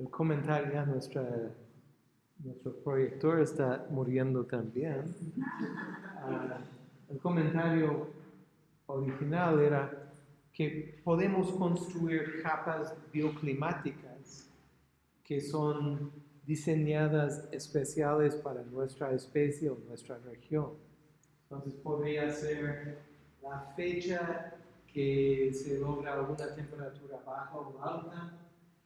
el comentario, ya nuestra, nuestro proyector está muriendo también. Ah, el comentario original era que podemos construir capas bioclimáticas que son diseñadas especiales para nuestra especie o nuestra región. Entonces podría ser la fecha que se logra alguna temperatura baja o alta,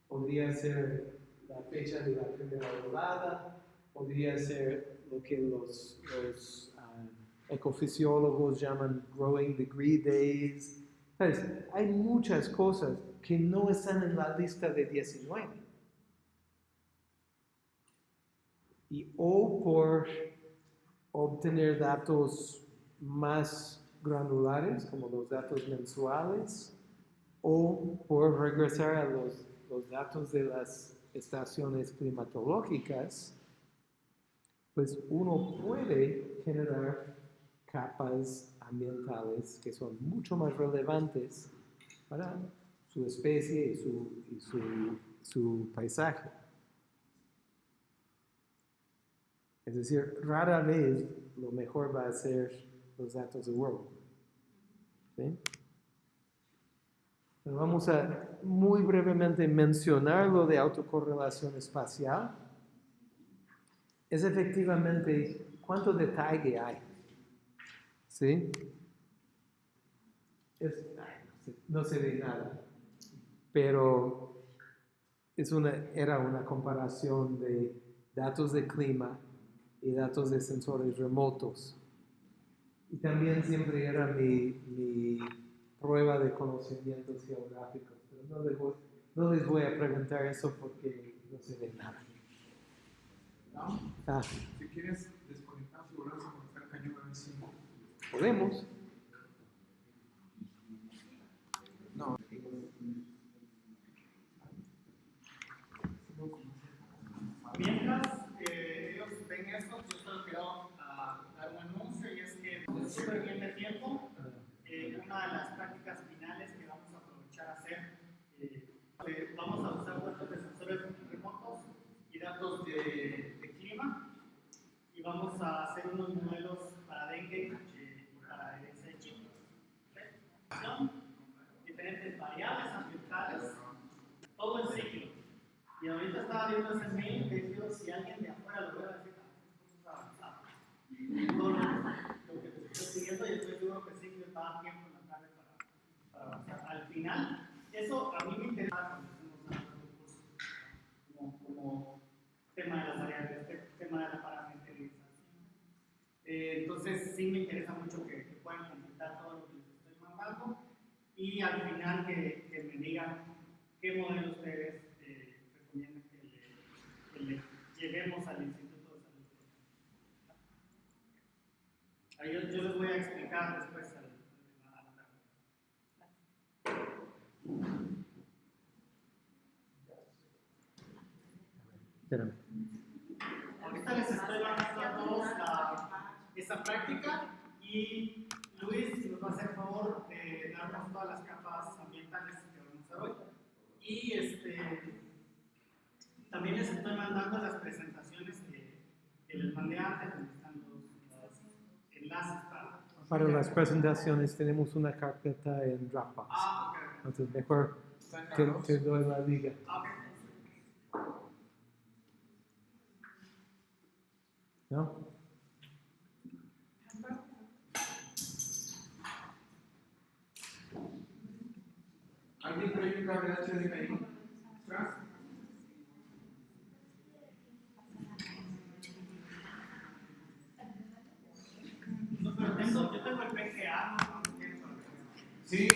podría ser la fecha de la primera volada, podría ser lo que los, los ah, ecofisiólogos llaman growing degree days. ¿Sabes? Hay muchas cosas que no están en la lista de 19. Y o por obtener datos más granulares, como los datos mensuales, o por regresar a los, los datos de las estaciones climatológicas, pues uno puede generar capas ambientales que son mucho más relevantes para su especie y su, paisaje. Es decir, rara vez lo mejor va a ser los datos de World. ¿Sí? Vamos a muy brevemente mencionar lo de autocorrelación espacial. Es efectivamente cuánto detalle hay. ¿Sí? Es- no se ve nada. Pero es una, era una comparación de datos de clima y datos de sensores remotos. Y también siempre era mi, mi de conocimientos geográficos. Pero no les, voy, no les voy a preguntar eso porque no se ve nada. ¿no? Ah, Si quieres desconectar y volver a conectar el cañón a ver si. podemos. No. Mientras eh, ellos ven esto, yo solo quiero ah, dar un anuncio y es que súper bien de tiempo. Eh, una de las prácticas finales que vamos a aprovechar a hacer, eh, eh, vamos a usar datos de sensores remotos y datos de, de clima y vamos a hacer unos modelos para dengue eh, y para SH. Diferentes variables ambientales, todo el ciclo. Y ahorita estaba viendo ese mail que dijo si alguien de afuera lo ve decir, ah, avanzado. Lo, que te estoy siguiendo y estoy seguro que sí que va a tiempo en la tarde para, para avanzar. Al final, eso a mí me interesa cuando estemos dando el curso, como, como tema de las variables, te- tema de la parametrización. Eh, entonces sí me interesa mucho que, que puedan completar todo lo que les estoy mandando y al final que, que me digan qué modelo ustedes eh, recomiendan que le, que le llevemos al Instituto de Salud. Ahí yo, yo les voy a explicar después al, a la tarde. Espérame. Ahorita les estoy mandando a todos la, esa práctica y Luis nos va a hacer el favor de darnos todas las capas ambientales que vamos a hacer hoy. Y este, también les estoy mandando las presentaciones que, que les mandé antes, donde están los, los enlaces para... Para las presentaciones tenemos una carpeta en Dropbox. Ah, ok, ok. Entonces mejor te, te doy la liga. Ah, ok. ¿No? ¿Alguien cable HDMI? ¿Atrás? No, pero tengo, yo tengo el PGA, Sí,